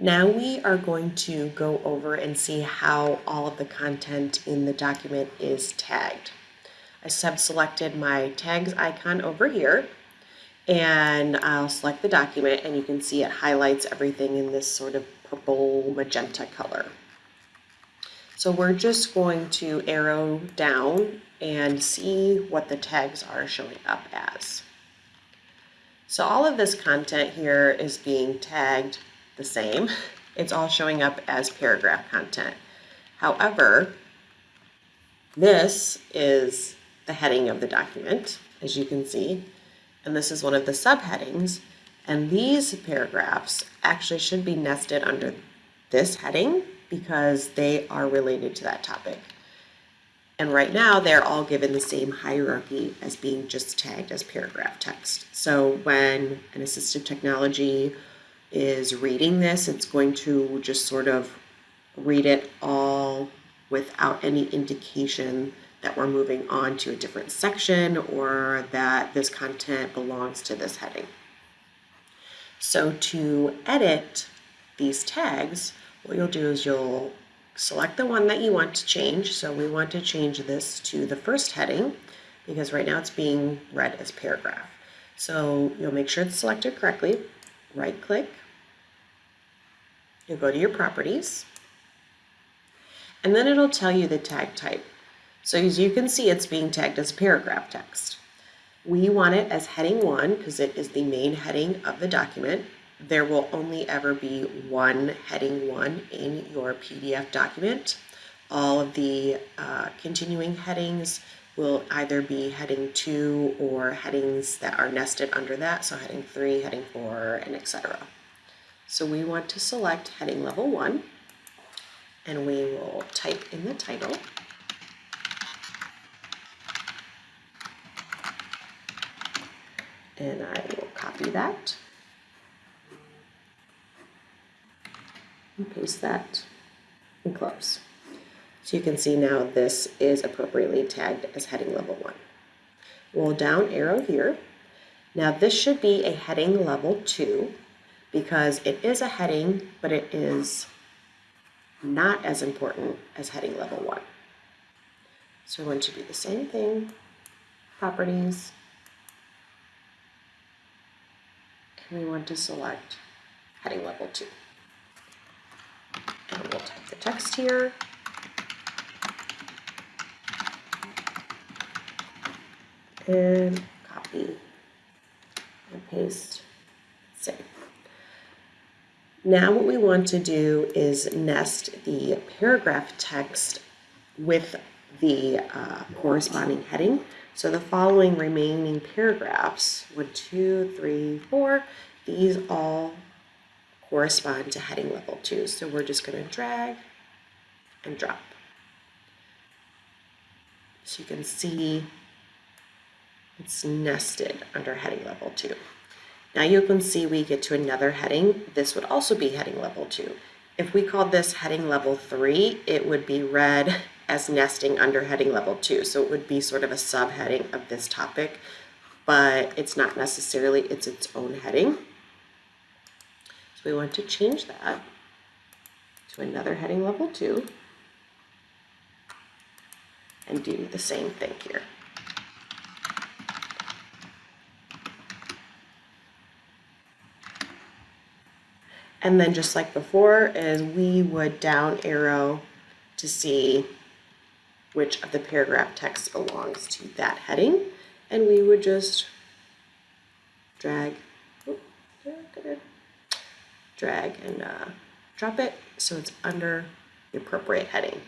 Now we are going to go over and see how all of the content in the document is tagged. I sub-selected my tags icon over here and I'll select the document and you can see it highlights everything in this sort of purple magenta color. So we're just going to arrow down and see what the tags are showing up as. So all of this content here is being tagged the same. It's all showing up as paragraph content. However, this is the heading of the document, as you can see, and this is one of the subheadings. And these paragraphs actually should be nested under this heading because they are related to that topic. And right now they're all given the same hierarchy as being just tagged as paragraph text. So when an assistive technology is reading this, it's going to just sort of read it all without any indication that we're moving on to a different section or that this content belongs to this heading. So to edit these tags, what you'll do is you'll select the one that you want to change. So we want to change this to the first heading because right now it's being read as paragraph. So you'll make sure it's selected correctly, right click, you'll go to your properties, and then it'll tell you the tag type. So as you can see, it's being tagged as paragraph text. We want it as heading one because it is the main heading of the document. There will only ever be one heading one in your PDF document. All of the uh, continuing headings will either be heading two or headings that are nested under that. So heading three, heading four, and etc. So we want to select heading level one and we will type in the title. and I will copy that and paste that and close. So you can see now this is appropriately tagged as heading level one. We'll down arrow here. Now this should be a heading level two because it is a heading, but it is not as important as heading level one. So we're going to do the same thing, properties, and we want to select heading level 2. And we'll type the text here. And copy and paste. Now what we want to do is nest the paragraph text with the uh, corresponding heading. So the following remaining paragraphs, one, two, three, four, these all correspond to heading level two. So we're just going to drag and drop. So you can see it's nested under heading level two. Now you can see we get to another heading. This would also be heading level two. If we called this heading level three, it would be read as nesting under heading level two. So it would be sort of a subheading of this topic, but it's not necessarily, it's its own heading. So we want to change that to another heading level two and do the same thing here. And then just like before is we would down arrow to see which of the paragraph text belongs to that heading. And we would just drag, drag and uh, drop it so it's under the appropriate heading.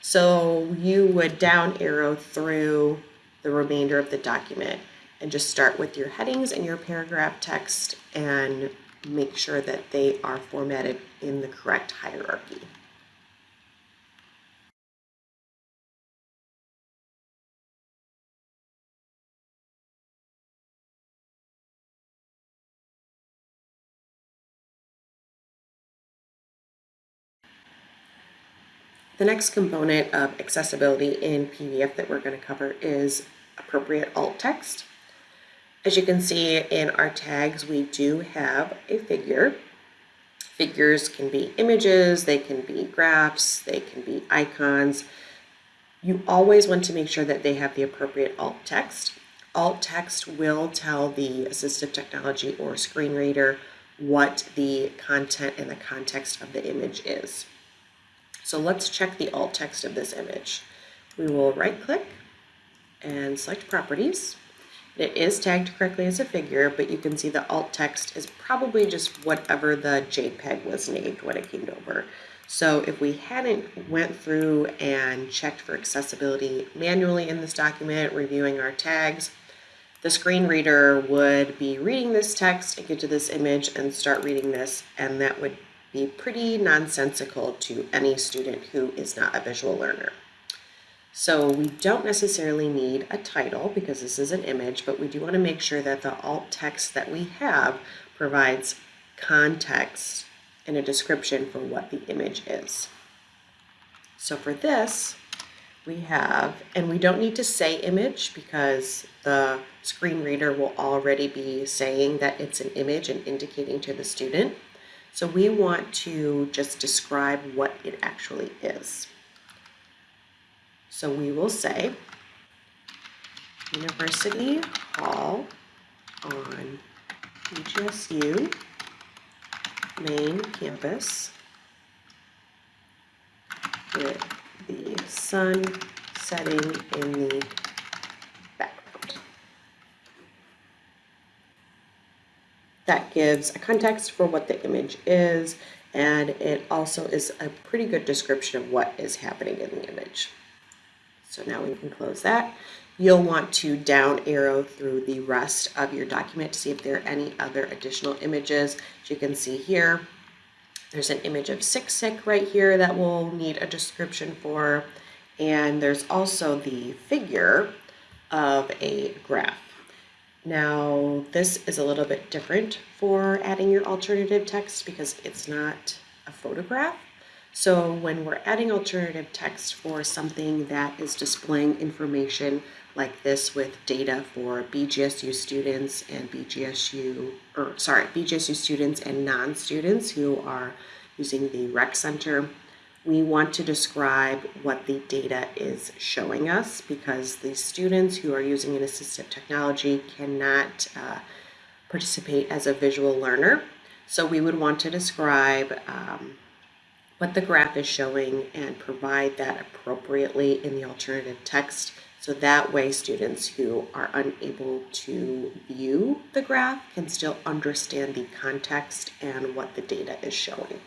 So you would down arrow through the remainder of the document and just start with your headings and your paragraph text and make sure that they are formatted in the correct hierarchy. The next component of accessibility in PDF that we're going to cover is appropriate alt text. As you can see in our tags, we do have a figure. Figures can be images, they can be graphs, they can be icons. You always want to make sure that they have the appropriate alt text. Alt text will tell the assistive technology or screen reader what the content and the context of the image is. So let's check the alt text of this image. We will right click and select properties. It is tagged correctly as a figure, but you can see the alt text is probably just whatever the JPEG was named when it came over. So if we hadn't went through and checked for accessibility manually in this document, reviewing our tags, the screen reader would be reading this text and get to this image and start reading this, and that would be pretty nonsensical to any student who is not a visual learner. So we don't necessarily need a title because this is an image, but we do want to make sure that the alt text that we have provides context and a description for what the image is. So for this, we have, and we don't need to say image because the screen reader will already be saying that it's an image and indicating to the student. So we want to just describe what it actually is. So we will say University Hall on BGSU main campus with the sun setting in the background. That gives a context for what the image is, and it also is a pretty good description of what is happening in the image. So now we can close that. You'll want to down arrow through the rest of your document to see if there are any other additional images. As you can see here, there's an image of SICSIC right here that we'll need a description for. And there's also the figure of a graph. Now, this is a little bit different for adding your alternative text because it's not a photograph. So when we're adding alternative text for something that is displaying information like this with data for BGSU students and BGSU, or sorry, BGSU students and non-students who are using the rec center, we want to describe what the data is showing us because the students who are using an assistive technology cannot uh, participate as a visual learner. So we would want to describe um, what the graph is showing and provide that appropriately in the alternative text. So that way students who are unable to view the graph can still understand the context and what the data is showing.